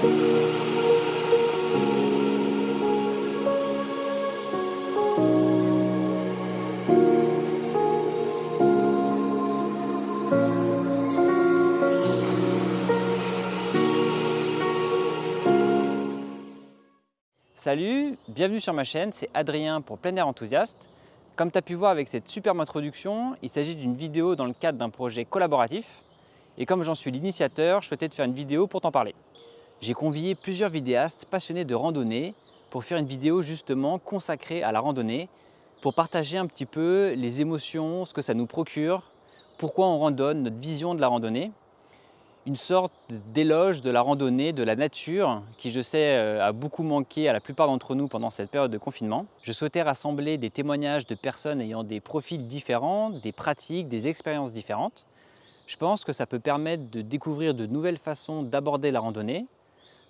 Salut, bienvenue sur ma chaîne, c'est Adrien pour Plein Air Enthousiaste. Comme tu as pu voir avec cette superbe introduction, il s'agit d'une vidéo dans le cadre d'un projet collaboratif. Et comme j'en suis l'initiateur, je souhaitais te faire une vidéo pour t'en parler. J'ai convié plusieurs vidéastes passionnés de randonnée pour faire une vidéo justement consacrée à la randonnée, pour partager un petit peu les émotions, ce que ça nous procure, pourquoi on randonne, notre vision de la randonnée une sorte d'éloge de la randonnée, de la nature, qui je sais euh, a beaucoup manqué à la plupart d'entre nous pendant cette période de confinement. Je souhaitais rassembler des témoignages de personnes ayant des profils différents, des pratiques, des expériences différentes. Je pense que ça peut permettre de découvrir de nouvelles façons d'aborder la randonnée.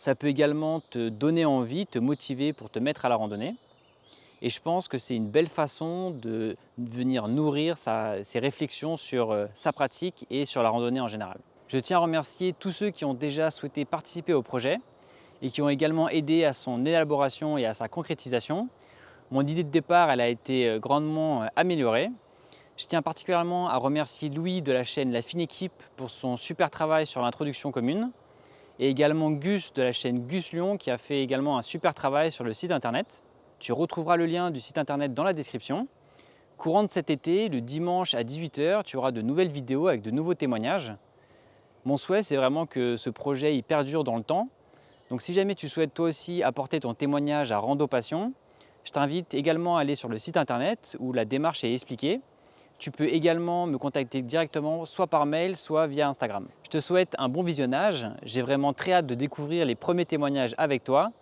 Ça peut également te donner envie, te motiver pour te mettre à la randonnée. Et je pense que c'est une belle façon de venir nourrir ses réflexions sur euh, sa pratique et sur la randonnée en général. Je tiens à remercier tous ceux qui ont déjà souhaité participer au projet et qui ont également aidé à son élaboration et à sa concrétisation. Mon idée de départ elle a été euh, grandement euh, améliorée. Je tiens particulièrement à remercier Louis de la chaîne La Fine Équipe pour son super travail sur l'introduction commune et également Gus de la chaîne Gus Lyon qui a fait également un super travail sur le site internet. Tu retrouveras le lien du site internet dans la description. Courant de cet été, le dimanche à 18h, tu auras de nouvelles vidéos avec de nouveaux témoignages. Mon souhait, c'est vraiment que ce projet il perdure dans le temps. Donc si jamais tu souhaites toi aussi apporter ton témoignage à Rando Passion, je t'invite également à aller sur le site internet où la démarche est expliquée. Tu peux également me contacter directement, soit par mail, soit via Instagram. Je te souhaite un bon visionnage. J'ai vraiment très hâte de découvrir les premiers témoignages avec toi.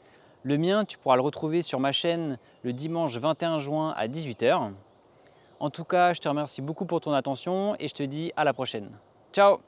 Le mien, tu pourras le retrouver sur ma chaîne le dimanche 21 juin à 18h. En tout cas, je te remercie beaucoup pour ton attention et je te dis à la prochaine. Ciao